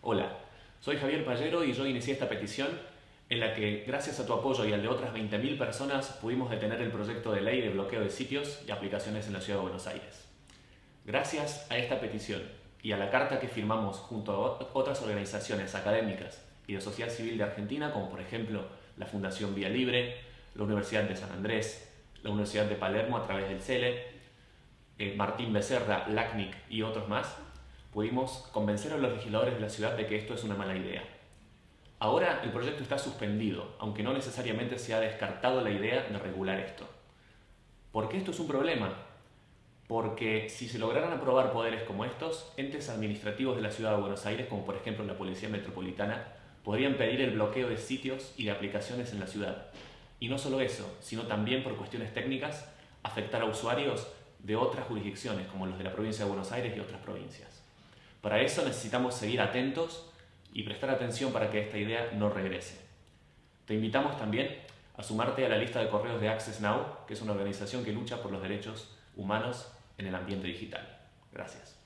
Hola, soy Javier Pallero y yo inicié esta petición en la que, gracias a tu apoyo y al de otras 20.000 personas, pudimos detener el proyecto de ley de bloqueo de sitios y aplicaciones en la Ciudad de Buenos Aires. Gracias a esta petición y a la carta que firmamos junto a otras organizaciones académicas y de sociedad civil de Argentina, como por ejemplo la Fundación Vía Libre, la Universidad de San Andrés, la Universidad de Palermo a través del CELE, eh, Martín Becerra, LACNIC y otros más, pudimos convencer a los legisladores de la ciudad de que esto es una mala idea. Ahora el proyecto está suspendido, aunque no necesariamente se ha descartado la idea de regular esto. ¿Por qué esto es un problema? Porque si se lograran aprobar poderes como estos, entes administrativos de la ciudad de Buenos Aires, como por ejemplo la Policía Metropolitana, podrían pedir el bloqueo de sitios y de aplicaciones en la ciudad. Y no solo eso, sino también por cuestiones técnicas, afectar a usuarios de otras jurisdicciones, como los de la provincia de Buenos Aires y otras provincias. Para eso necesitamos seguir atentos y prestar atención para que esta idea no regrese. Te invitamos también a sumarte a la lista de correos de Access Now, que es una organización que lucha por los derechos humanos en el ambiente digital. Gracias.